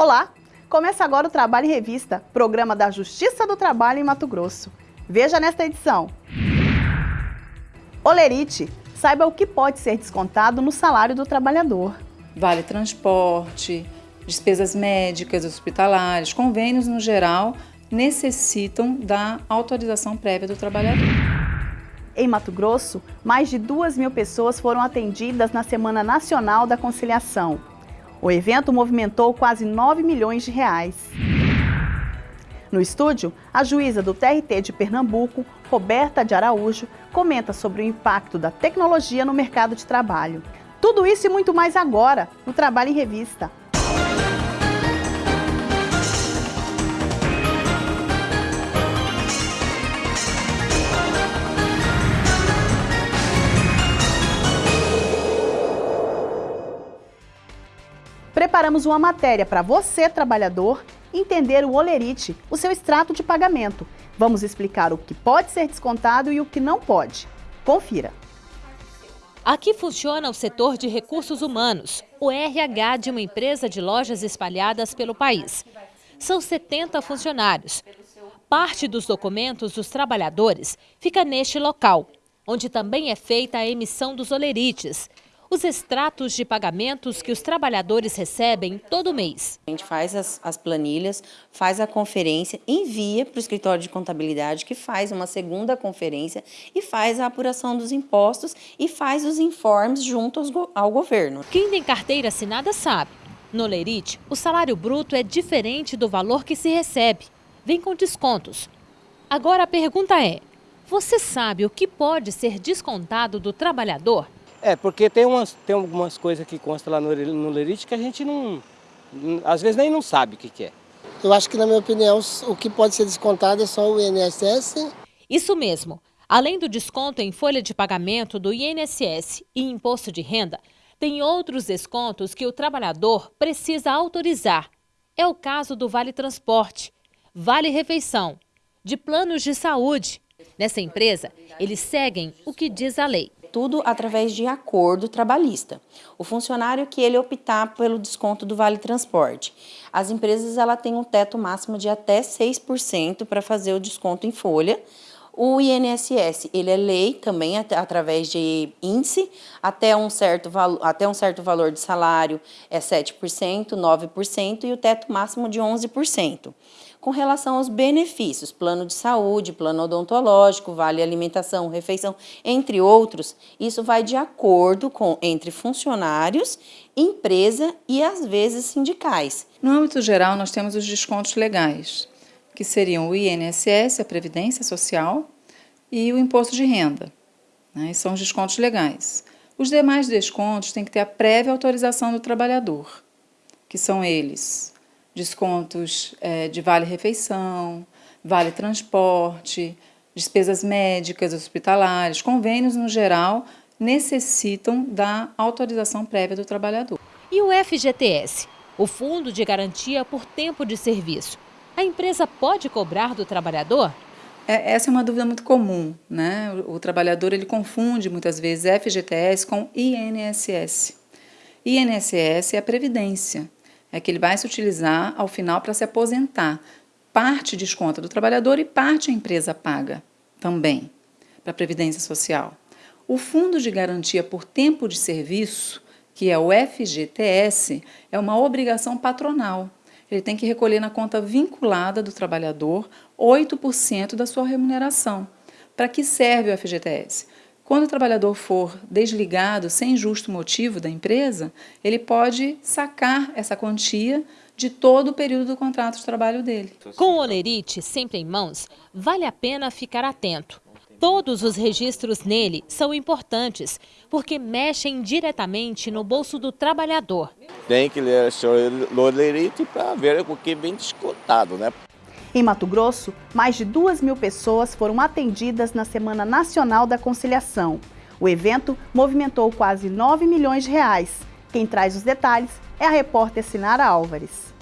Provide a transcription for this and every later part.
Olá! Começa agora o Trabalho em Revista, programa da Justiça do Trabalho em Mato Grosso. Veja nesta edição. Olerite, saiba o que pode ser descontado no salário do trabalhador. Vale transporte, despesas médicas, hospitalares, convênios no geral, necessitam da autorização prévia do trabalhador. Em Mato Grosso, mais de 2 mil pessoas foram atendidas na Semana Nacional da Conciliação. O evento movimentou quase 9 milhões de reais. No estúdio, a juíza do TRT de Pernambuco, Roberta de Araújo, comenta sobre o impacto da tecnologia no mercado de trabalho. Tudo isso e muito mais agora, no Trabalho em Revista. Preparamos uma matéria para você, trabalhador, entender o olerite, o seu extrato de pagamento. Vamos explicar o que pode ser descontado e o que não pode. Confira. Aqui funciona o setor de recursos humanos, o RH de uma empresa de lojas espalhadas pelo país. São 70 funcionários. Parte dos documentos dos trabalhadores fica neste local, onde também é feita a emissão dos olerites, os extratos de pagamentos que os trabalhadores recebem todo mês. A gente faz as, as planilhas, faz a conferência, envia para o escritório de contabilidade, que faz uma segunda conferência e faz a apuração dos impostos e faz os informes junto aos, ao governo. Quem tem carteira assinada sabe. No Lerite, o salário bruto é diferente do valor que se recebe. Vem com descontos. Agora a pergunta é, você sabe o que pode ser descontado do trabalhador? É, porque tem, umas, tem algumas coisas que constam lá no, no Lerite que a gente não, às vezes nem não sabe o que, que é. Eu acho que, na minha opinião, o que pode ser descontado é só o INSS. Isso mesmo. Além do desconto em folha de pagamento do INSS e imposto de renda, tem outros descontos que o trabalhador precisa autorizar. É o caso do Vale Transporte, Vale Refeição, de planos de saúde. Nessa empresa, eles seguem o que diz a lei tudo através de acordo trabalhista. O funcionário que ele optar pelo desconto do Vale Transporte. As empresas ela têm um teto máximo de até 6% para fazer o desconto em folha. O INSS, ele é lei também através de índice, até um certo, até um certo valor de salário é 7%, 9% e o teto máximo de 11% com relação aos benefícios, plano de saúde, plano odontológico, vale alimentação, refeição, entre outros, isso vai de acordo com entre funcionários, empresa e às vezes sindicais. No âmbito geral, nós temos os descontos legais, que seriam o INSS, a Previdência Social, e o Imposto de Renda. Né? São os descontos legais. Os demais descontos têm que ter a prévia autorização do trabalhador, que são eles descontos é, de vale-refeição, vale-transporte, despesas médicas, hospitalares, convênios no geral, necessitam da autorização prévia do trabalhador. E o FGTS, o Fundo de Garantia por Tempo de Serviço, a empresa pode cobrar do trabalhador? É, essa é uma dúvida muito comum, né? O, o trabalhador ele confunde muitas vezes FGTS com INSS. INSS é a previdência é que ele vai se utilizar ao final para se aposentar. Parte desconta do trabalhador e parte a empresa paga também para a Previdência Social. O Fundo de Garantia por Tempo de Serviço, que é o FGTS, é uma obrigação patronal. Ele tem que recolher na conta vinculada do trabalhador 8% da sua remuneração. Para que serve o FGTS? Quando o trabalhador for desligado sem justo motivo da empresa, ele pode sacar essa quantia de todo o período do contrato de trabalho dele. Com o Olerite sempre em mãos, vale a pena ficar atento. Todos os registros nele são importantes, porque mexem diretamente no bolso do trabalhador. Tem que ler o Olerite para ver o que vem descontado, né? Em Mato Grosso, mais de 2 mil pessoas foram atendidas na Semana Nacional da Conciliação. O evento movimentou quase 9 milhões de reais. Quem traz os detalhes é a repórter Sinara Álvares.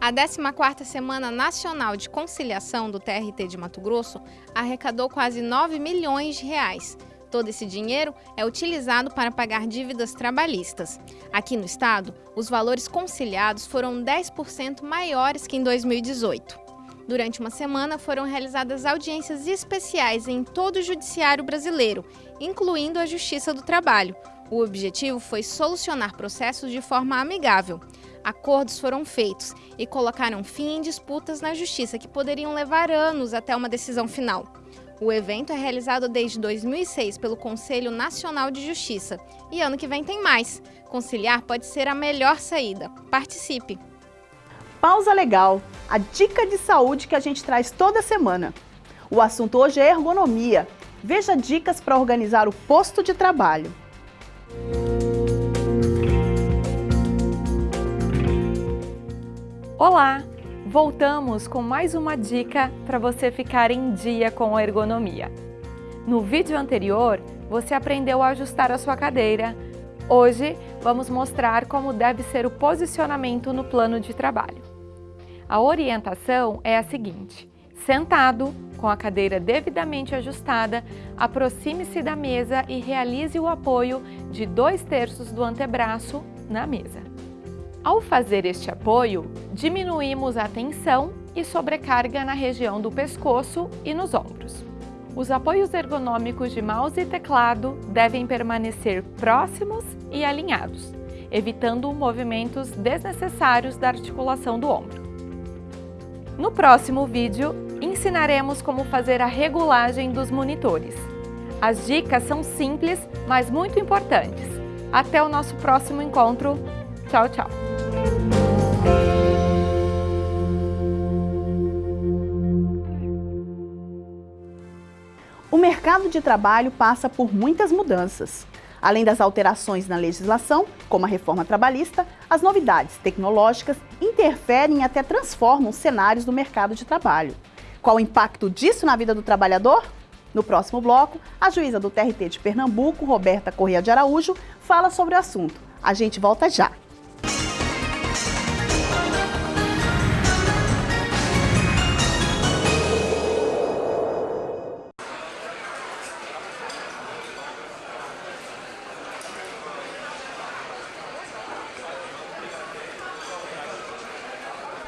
A 14ª Semana Nacional de Conciliação do TRT de Mato Grosso arrecadou quase 9 milhões de reais. Todo esse dinheiro é utilizado para pagar dívidas trabalhistas. Aqui no estado, os valores conciliados foram 10% maiores que em 2018. Durante uma semana foram realizadas audiências especiais em todo o judiciário brasileiro, incluindo a Justiça do Trabalho. O objetivo foi solucionar processos de forma amigável. Acordos foram feitos e colocaram fim em disputas na justiça que poderiam levar anos até uma decisão final. O evento é realizado desde 2006 pelo Conselho Nacional de Justiça e ano que vem tem mais. Conciliar pode ser a melhor saída. Participe! Pausa Legal, a dica de saúde que a gente traz toda semana. O assunto hoje é ergonomia. Veja dicas para organizar o posto de trabalho. Olá! Voltamos com mais uma dica para você ficar em dia com a ergonomia. No vídeo anterior, você aprendeu a ajustar a sua cadeira. Hoje, vamos mostrar como deve ser o posicionamento no plano de trabalho. A orientação é a seguinte. Sentado, com a cadeira devidamente ajustada, aproxime-se da mesa e realize o apoio de dois terços do antebraço na mesa. Ao fazer este apoio, diminuímos a tensão e sobrecarga na região do pescoço e nos ombros. Os apoios ergonômicos de mouse e teclado devem permanecer próximos e alinhados, evitando movimentos desnecessários da articulação do ombro. No próximo vídeo, ensinaremos como fazer a regulagem dos monitores. As dicas são simples, mas muito importantes. Até o nosso próximo encontro. Tchau, tchau! O mercado de trabalho passa por muitas mudanças. Além das alterações na legislação, como a reforma trabalhista, as novidades tecnológicas interferem e até transformam cenários do mercado de trabalho. Qual o impacto disso na vida do trabalhador? No próximo bloco, a juíza do TRT de Pernambuco, Roberta Correia de Araújo, fala sobre o assunto. A gente volta já.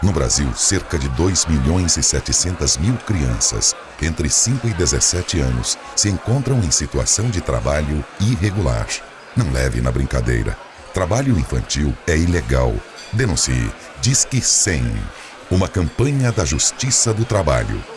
No Brasil, cerca de 2 milhões e 700 mil crianças entre 5 e 17 anos se encontram em situação de trabalho irregular. Não leve na brincadeira. Trabalho infantil é ilegal. Denuncie. Disque 100. Uma campanha da Justiça do Trabalho.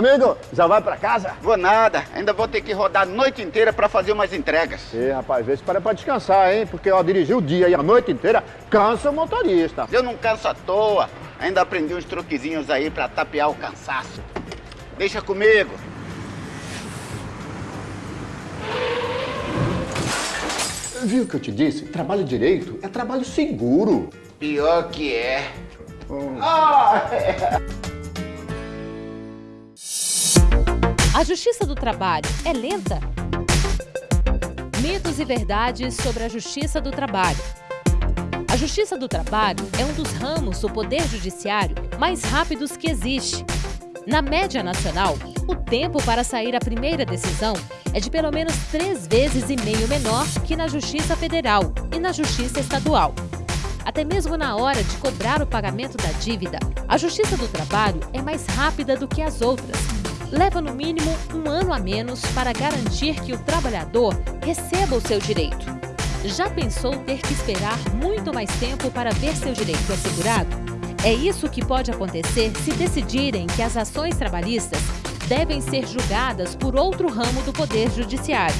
Amigo, já vai pra casa? Vou nada, ainda vou ter que rodar a noite inteira pra fazer umas entregas. Ih, rapaz, vê se para pra descansar, hein? Porque ó, dirigir o dia e a noite inteira cansa o motorista. Eu não canso à toa, ainda aprendi uns truquezinhos aí pra tapear o cansaço. Deixa comigo. Viu o que eu te disse? Trabalho direito é trabalho seguro. Pior que é. Hum. Ah, é. A justiça do trabalho é lenta? Mitos e verdades sobre a justiça do trabalho. A justiça do trabalho é um dos ramos do poder judiciário mais rápidos que existe. Na média nacional, o tempo para sair a primeira decisão é de pelo menos três vezes e meio menor que na Justiça Federal e na Justiça Estadual. Até mesmo na hora de cobrar o pagamento da dívida, a Justiça do Trabalho é mais rápida do que as outras, leva no mínimo um ano a menos para garantir que o trabalhador receba o seu direito. Já pensou ter que esperar muito mais tempo para ver seu direito assegurado? É isso que pode acontecer se decidirem que as ações trabalhistas devem ser julgadas por outro ramo do Poder Judiciário.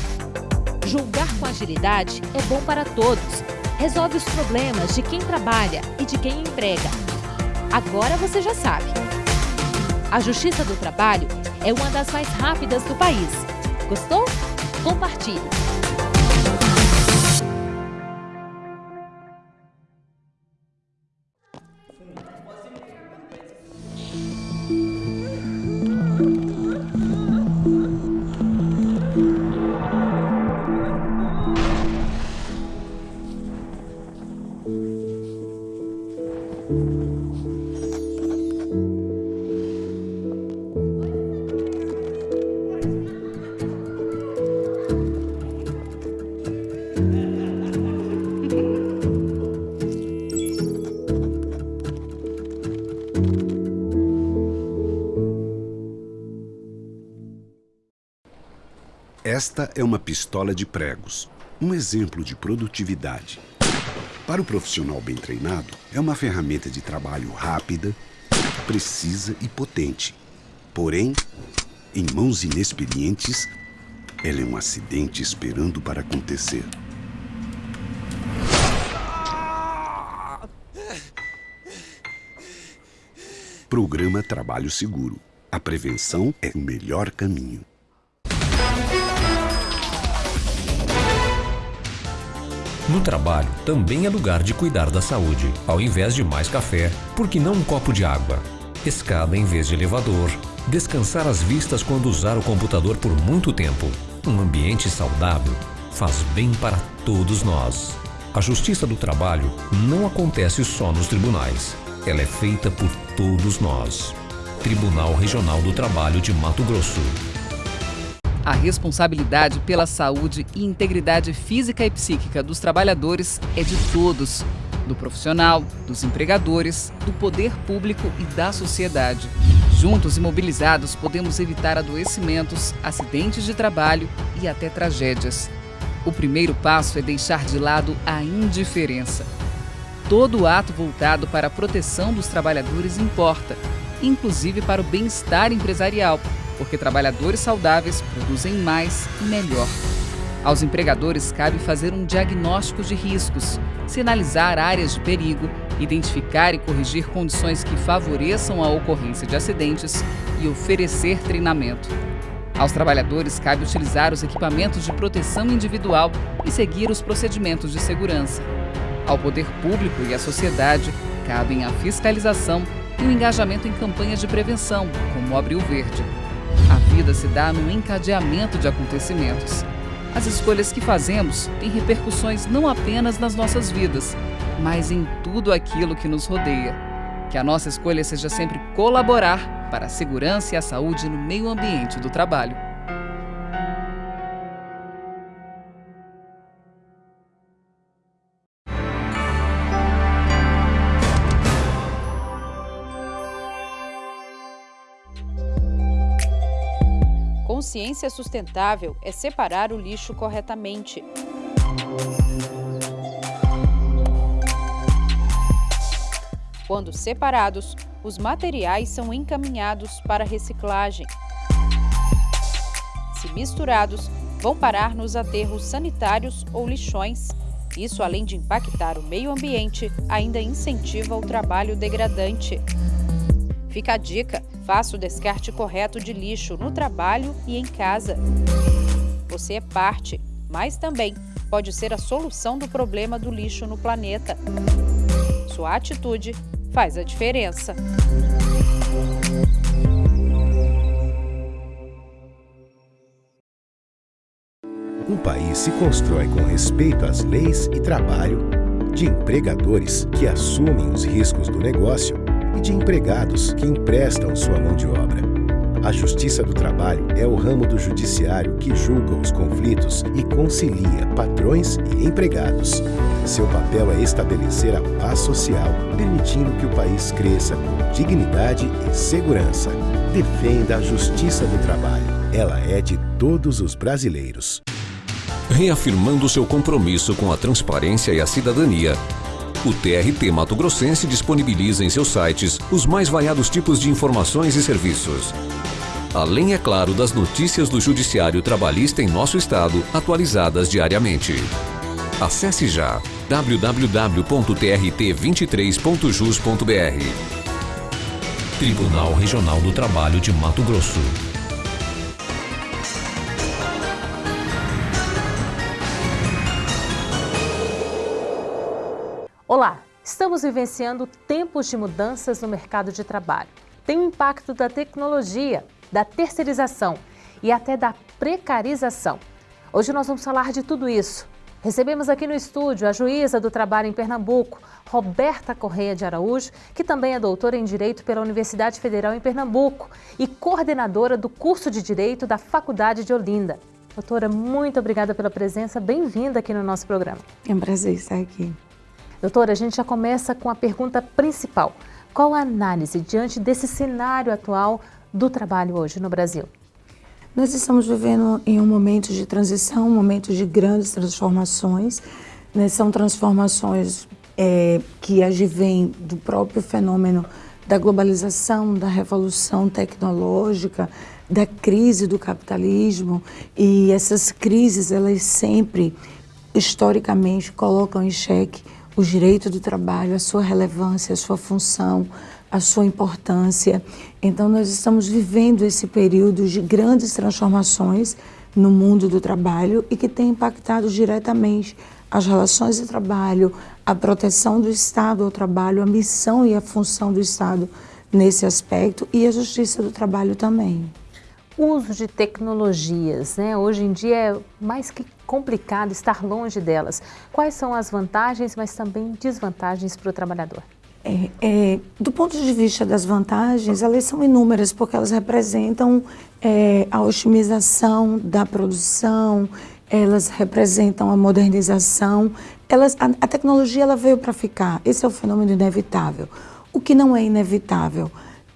Julgar com agilidade é bom para todos. Resolve os problemas de quem trabalha e de quem emprega. Agora você já sabe. A Justiça do Trabalho é uma das mais rápidas do país. Gostou? Compartilhe. Esta é uma pistola de pregos, um exemplo de produtividade. Para o profissional bem treinado, é uma ferramenta de trabalho rápida, precisa e potente. Porém, em mãos inexperientes, ela é um acidente esperando para acontecer. Programa Trabalho Seguro. A prevenção é o melhor caminho. No trabalho, também é lugar de cuidar da saúde. Ao invés de mais café, por que não um copo de água? Escada em vez de elevador. Descansar as vistas quando usar o computador por muito tempo. Um ambiente saudável faz bem para todos nós. A justiça do trabalho não acontece só nos tribunais. Ela é feita por todos nós. Tribunal Regional do Trabalho de Mato Grosso. A responsabilidade pela saúde e integridade física e psíquica dos trabalhadores é de todos, do profissional, dos empregadores, do poder público e da sociedade. Juntos e mobilizados, podemos evitar adoecimentos, acidentes de trabalho e até tragédias. O primeiro passo é deixar de lado a indiferença. Todo ato voltado para a proteção dos trabalhadores importa, inclusive para o bem-estar empresarial, porque trabalhadores saudáveis produzem mais e melhor. Aos empregadores cabe fazer um diagnóstico de riscos, sinalizar áreas de perigo, identificar e corrigir condições que favoreçam a ocorrência de acidentes e oferecer treinamento. Aos trabalhadores cabe utilizar os equipamentos de proteção individual e seguir os procedimentos de segurança. Ao poder público e à sociedade cabem a fiscalização e o engajamento em campanhas de prevenção, como o Abril Verde. A vida se dá num encadeamento de acontecimentos. As escolhas que fazemos têm repercussões não apenas nas nossas vidas, mas em tudo aquilo que nos rodeia. Que a nossa escolha seja sempre colaborar para a segurança e a saúde no meio ambiente do trabalho. Consciência sustentável é separar o lixo corretamente. Quando separados, os materiais são encaminhados para reciclagem. Se misturados, vão parar nos aterros sanitários ou lixões. Isso, além de impactar o meio ambiente, ainda incentiva o trabalho degradante. Fica a dica: faça o descarte correto de lixo no trabalho e em casa. Você é parte, mas também pode ser a solução do problema do lixo no planeta. Sua atitude faz a diferença. Um país se constrói com respeito às leis e trabalho, de empregadores que assumem os riscos do negócio e de empregados que emprestam sua mão de obra. A Justiça do Trabalho é o ramo do judiciário que julga os conflitos e concilia patrões e empregados. Seu papel é estabelecer a paz social, permitindo que o país cresça com dignidade e segurança. Defenda a Justiça do Trabalho. Ela é de todos os brasileiros. Reafirmando seu compromisso com a transparência e a cidadania, o TRT Mato Grossense disponibiliza em seus sites os mais variados tipos de informações e serviços. Além, é claro, das notícias do Judiciário Trabalhista em nosso estado, atualizadas diariamente. Acesse já www.trt23.jus.br. Tribunal Regional do Trabalho de Mato Grosso. Olá, estamos vivenciando tempos de mudanças no mercado de trabalho. Tem o impacto da tecnologia, da terceirização e até da precarização. Hoje nós vamos falar de tudo isso. Recebemos aqui no estúdio a juíza do trabalho em Pernambuco, Roberta Correia de Araújo, que também é doutora em Direito pela Universidade Federal em Pernambuco e coordenadora do curso de Direito da Faculdade de Olinda. Doutora, muito obrigada pela presença, bem-vinda aqui no nosso programa. É um prazer estar aqui. Doutora, a gente já começa com a pergunta principal. Qual a análise diante desse cenário atual do trabalho hoje no Brasil? Nós estamos vivendo em um momento de transição, um momento de grandes transformações. Né? São transformações é, que advêm do próprio fenômeno da globalização, da revolução tecnológica, da crise do capitalismo. E essas crises, elas sempre, historicamente, colocam em xeque o direito do trabalho, a sua relevância, a sua função, a sua importância. Então, nós estamos vivendo esse período de grandes transformações no mundo do trabalho e que tem impactado diretamente as relações de trabalho, a proteção do Estado ao trabalho, a missão e a função do Estado nesse aspecto e a justiça do trabalho também. Uso de tecnologias, né? hoje em dia é mais que complicado estar longe delas. Quais são as vantagens, mas também desvantagens para o trabalhador? É, é, do ponto de vista das vantagens, elas são inúmeras, porque elas representam é, a otimização da produção, elas representam a modernização. Elas, a, a tecnologia ela veio para ficar, esse é o fenômeno inevitável. O que não é inevitável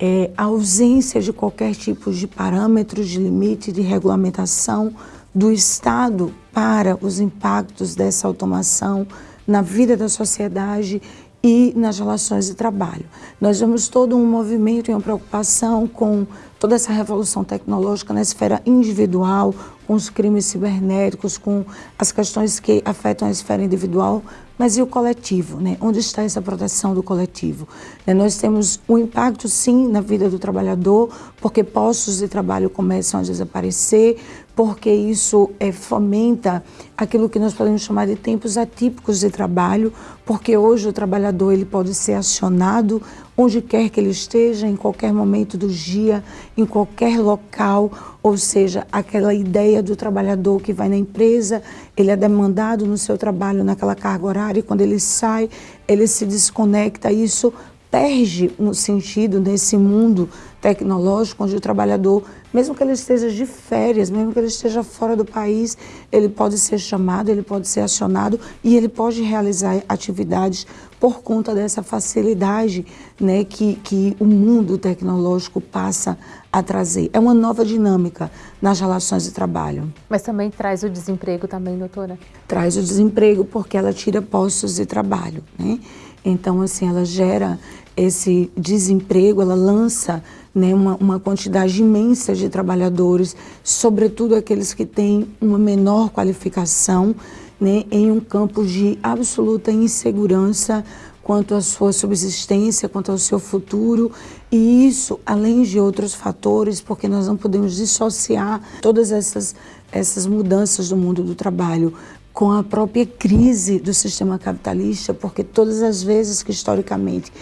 é ausência de qualquer tipo de parâmetros, de limite, de regulamentação do Estado para os impactos dessa automação na vida da sociedade e nas relações de trabalho. Nós vemos todo um movimento e uma preocupação com toda essa revolução tecnológica na esfera individual, com os crimes cibernéticos, com as questões que afetam a esfera individual, mas e o coletivo? Né? Onde está essa proteção do coletivo? Né? Nós temos um impacto, sim, na vida do trabalhador, porque postos de trabalho começam a desaparecer, porque isso é, fomenta aquilo que nós podemos chamar de tempos atípicos de trabalho, porque hoje o trabalhador ele pode ser acionado onde quer que ele esteja, em qualquer momento do dia, em qualquer local, ou seja, aquela ideia do trabalhador que vai na empresa, ele é demandado no seu trabalho naquela carga horária e quando ele sai, ele se desconecta, isso perde no sentido nesse mundo tecnológico onde o trabalhador mesmo que ele esteja de férias, mesmo que ele esteja fora do país, ele pode ser chamado, ele pode ser acionado e ele pode realizar atividades por conta dessa facilidade né, que, que o mundo tecnológico passa a trazer. É uma nova dinâmica nas relações de trabalho. Mas também traz o desemprego também, doutora? Traz o desemprego porque ela tira postos de trabalho, né? Então, assim, ela gera esse desemprego, ela lança né, uma, uma quantidade imensa de trabalhadores, sobretudo aqueles que têm uma menor qualificação, né, em um campo de absoluta insegurança quanto à sua subsistência, quanto ao seu futuro, e isso, além de outros fatores, porque nós não podemos dissociar todas essas, essas mudanças do mundo do trabalho com a própria crise do sistema capitalista, porque todas as vezes que historicamente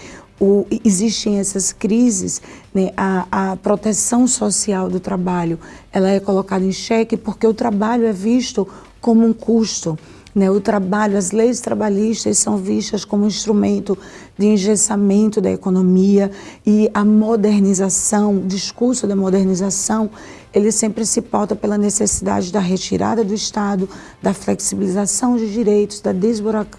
o, existem essas crises, né, a, a proteção social do trabalho ela é colocada em xeque porque o trabalho é visto como um custo. Né, o trabalho, as leis trabalhistas são vistas como um instrumento de engessamento da economia e a modernização, o discurso da modernização, ele sempre se pauta pela necessidade da retirada do Estado, da flexibilização de direitos, da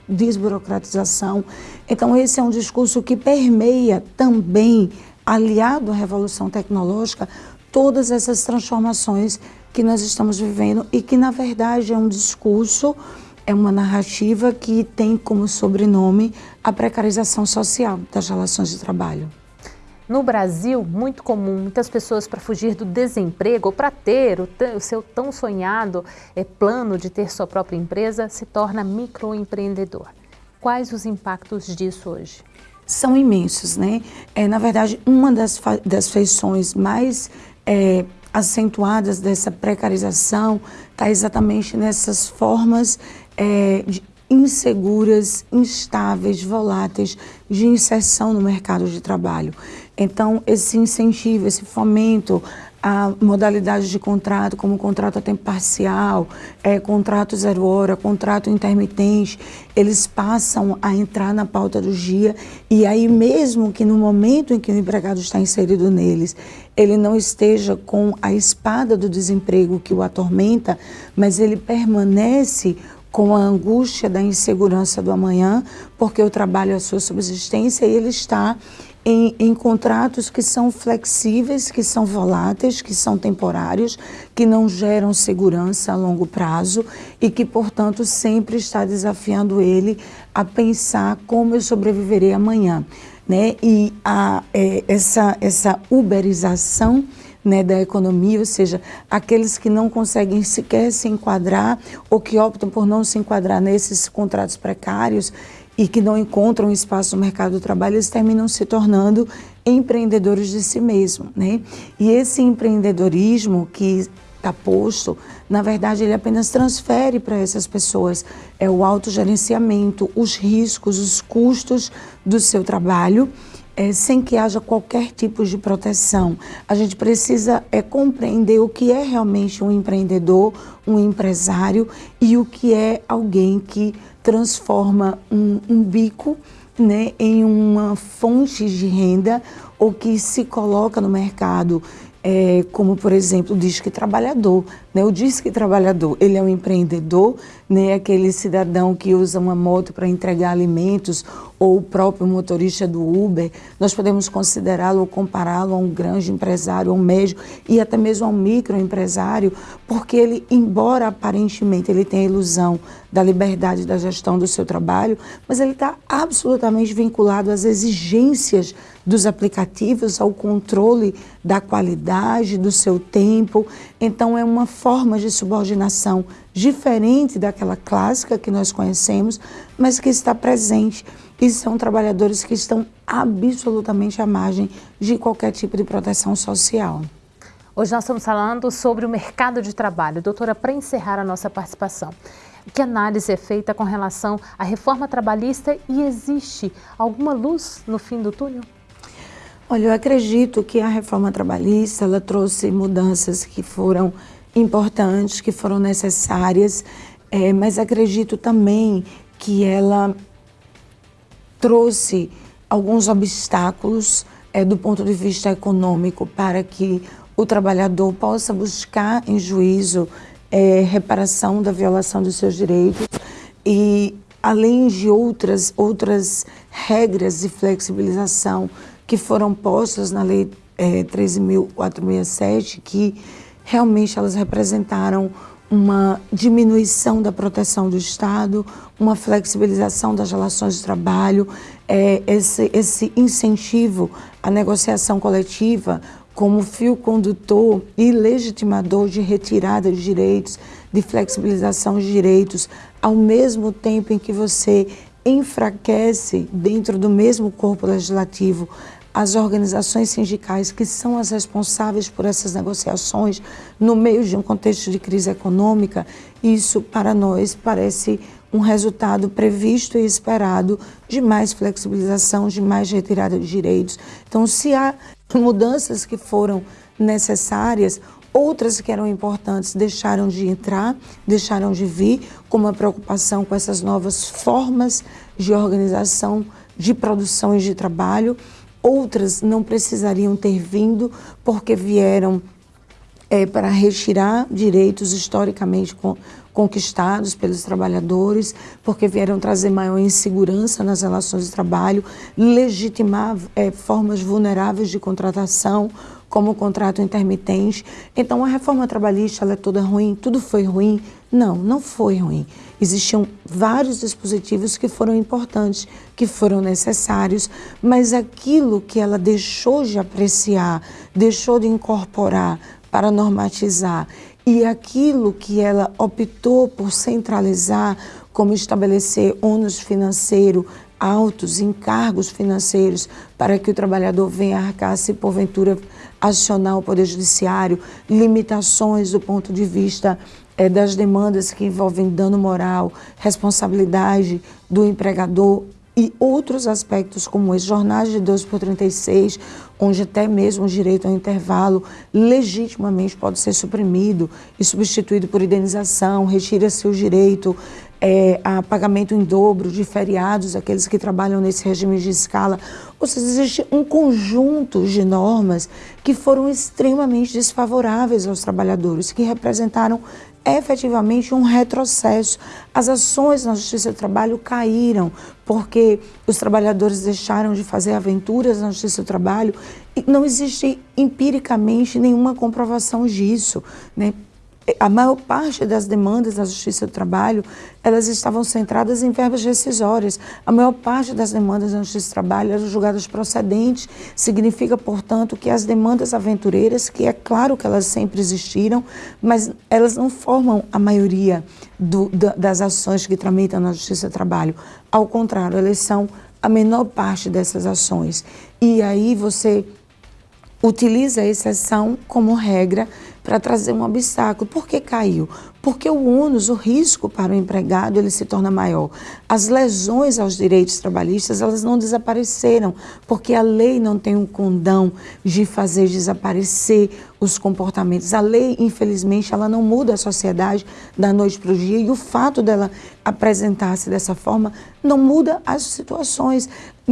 desburocratização. Então, esse é um discurso que permeia também, aliado à revolução tecnológica, todas essas transformações que nós estamos vivendo e que, na verdade, é um discurso é uma narrativa que tem como sobrenome a precarização social das relações de trabalho. No Brasil, muito comum, muitas pessoas para fugir do desemprego ou para ter o, o, seu tão sonhado é, plano de ter sua própria empresa, se torna microempreendedor. Quais os impactos disso hoje? são imensos, né? É, na verdade, uma das, das feições mais é, acentuadas dessa precarização está exatamente nessas formas é, de, inseguras, instáveis, voláteis de inserção no mercado de trabalho. Então, esse incentivo, esse fomento a modalidade de contrato, como contrato a tempo parcial, é, contrato zero hora, contrato intermitente, eles passam a entrar na pauta do dia. E aí mesmo que no momento em que o empregado está inserido neles, ele não esteja com a espada do desemprego que o atormenta, mas ele permanece com a angústia da insegurança do amanhã, porque o trabalho é a sua subsistência e ele está em, em, contratos que são flexíveis, que são voláteis, que são temporários, que não geram segurança a longo prazo e que, portanto, sempre está desafiando ele a pensar como eu sobreviverei amanhã. Né? E a, é, essa, essa uberização né, da economia, ou seja, aqueles que não conseguem sequer se enquadrar ou que optam por não se enquadrar nesses contratos precários, e que não encontram espaço no mercado do trabalho, eles terminam se tornando empreendedores de si mesmo, né? E esse empreendedorismo que está posto, na verdade, ele apenas transfere para essas pessoas é o autogerenciamento, os riscos, os custos do seu trabalho, é, sem que haja qualquer tipo de proteção. A gente precisa é, compreender o que é realmente um empreendedor, um empresário e o que é alguém que transforma um, um bico né, em uma fonte de renda ou que se coloca no mercado é, como por exemplo o disque trabalhador. Né? O disque trabalhador, ele é um empreendedor, né? aquele cidadão que usa uma moto para entregar alimentos ou o próprio motorista do Uber. Nós podemos considerá-lo ou compará-lo a um grande empresário, a um médio e até mesmo a um microempresário, porque ele, embora aparentemente ele tenha a ilusão da liberdade da gestão do seu trabalho, mas ele está absolutamente vinculado às exigências dos aplicativos, ao controle da qualidade do seu tempo. Então, é uma forma de subordinação diferente daquela clássica que nós conhecemos, mas que está presente. E são trabalhadores que estão absolutamente à margem de qualquer tipo de proteção social. Hoje nós estamos falando sobre o mercado de trabalho. Doutora, para encerrar a nossa participação, que análise é feita com relação à reforma trabalhista e existe alguma luz no fim do túnel? Olha, eu acredito que a reforma trabalhista ela trouxe mudanças que foram importantes, que foram necessárias, é, mas acredito também que ela trouxe alguns obstáculos é, do ponto de vista econômico para que o trabalhador possa buscar em juízo é, reparação da violação dos seus direitos e além de outras outras regras de flexibilização que foram postas na Lei é, 13.467, que realmente elas representaram uma diminuição da proteção do Estado, uma flexibilização das relações de trabalho, é, esse, esse incentivo à negociação coletiva como fio condutor e legitimador de retirada de direitos, de flexibilização de direitos, ao mesmo tempo em que você enfraquece dentro do mesmo corpo legislativo as organizações sindicais que são as responsáveis por essas negociações no meio de um contexto de crise econômica, isso para nós parece um resultado previsto e esperado de mais flexibilização, de mais retirada de direitos. Então, se há mudanças que foram necessárias, outras que eram importantes deixaram de entrar, deixaram de vir, como a preocupação com essas novas formas de organização de produção e de trabalho. Outras não precisariam ter vindo porque vieram é, para retirar direitos historicamente conquistados pelos trabalhadores, porque vieram trazer maior insegurança nas relações de trabalho, legitimar é, formas vulneráveis de contratação, como o contrato intermitente. Então, a reforma trabalhista ela é toda ruim, tudo foi ruim. Não, não foi ruim. Existiam vários dispositivos que foram importantes, que foram necessários, mas aquilo que ela deixou de apreciar, deixou de incorporar para normatizar e aquilo que ela optou por centralizar, como estabelecer ônus financeiro altos encargos financeiros para que o trabalhador venha arcar se porventura acionar o Poder Judiciário, limitações do ponto de vista é, das demandas que envolvem dano moral, responsabilidade do empregador e outros aspectos como esse, jornais de 12 por 36, onde até mesmo o direito ao intervalo legitimamente pode ser suprimido e substituído por indenização, retira-se o direito é, a pagamento em dobro de feriados, aqueles que trabalham nesse regime de escala. Ou seja, existe um conjunto de normas que foram extremamente desfavoráveis aos trabalhadores, que representaram efetivamente um retrocesso. As ações na Justiça do Trabalho caíram porque os trabalhadores deixaram de fazer aventuras na Justiça do Trabalho e não existe empiricamente nenhuma comprovação disso. Né? A maior parte das demandas da Justiça do Trabalho, elas estavam centradas em verbas rescisórias. A maior parte das demandas da Justiça do Trabalho eram julgadas procedentes, significa, portanto, que as demandas aventureiras, que é claro que elas sempre existiram, mas elas não formam a maioria do, das ações que tramitam na Justiça do Trabalho. Ao contrário, elas são a menor parte dessas ações. E aí você utiliza a exceção como regra para trazer um obstáculo. Por que caiu? Porque o ônus, o risco para o empregado, ele se torna maior. As lesões aos direitos trabalhistas, elas não desapareceram, porque a lei não tem um condão de fazer desaparecer os comportamentos. A lei, infelizmente, ela não muda a sociedade da noite para o dia e o fato dela apresentar-se dessa forma não muda as situações.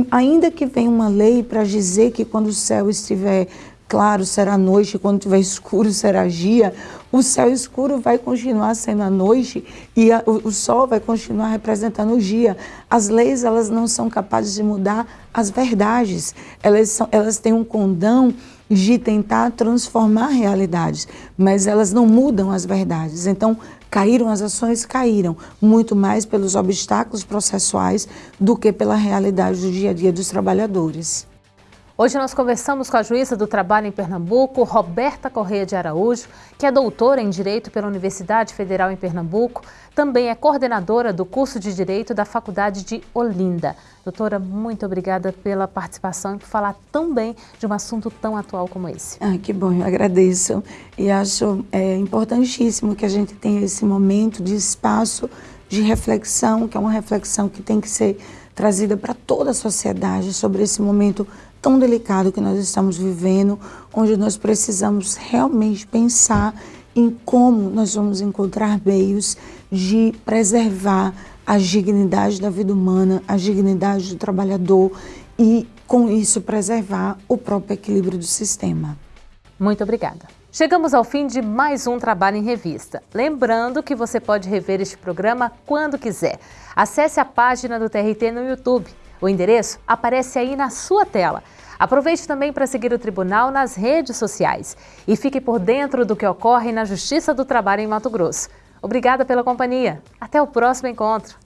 Ainda que venha uma lei para dizer que quando o céu estiver claro será noite, quando tiver escuro será dia. O céu escuro vai continuar sendo a noite e a, o, o, sol vai continuar representando o dia. As leis elas não são capazes de mudar as verdades. Elas, são, elas têm um condão de tentar transformar realidades, mas elas não mudam as verdades. Então, caíram as ações, caíram muito mais pelos obstáculos processuais do que pela realidade do dia a dia dos trabalhadores. Hoje nós conversamos com a juíza do trabalho em Pernambuco, Roberta Correia de Araújo, que é doutora em Direito pela Universidade Federal em Pernambuco, também é coordenadora do curso de Direito da Faculdade de Olinda. Doutora, muito obrigada pela participação e por falar tão bem de um assunto tão atual como esse. Ah, que bom, eu agradeço. E acho é, importantíssimo que a gente tenha esse momento de espaço de reflexão, que é uma reflexão que tem que ser trazida para toda a sociedade sobre esse momento tão delicado que nós estamos vivendo, onde nós precisamos realmente pensar em como nós vamos encontrar meios de preservar a dignidade da vida humana, a dignidade do trabalhador e, com isso, preservar o próprio equilíbrio do sistema. Muito obrigada. Chegamos ao fim de mais um Trabalho em Revista. Lembrando que você pode rever este programa quando quiser. Acesse a página do TRT no YouTube o endereço aparece aí na sua tela. Aproveite também para seguir o Tribunal nas redes sociais e fique por dentro do que ocorre na Justiça do Trabalho em Mato Grosso. Obrigada pela companhia. Até o próximo encontro.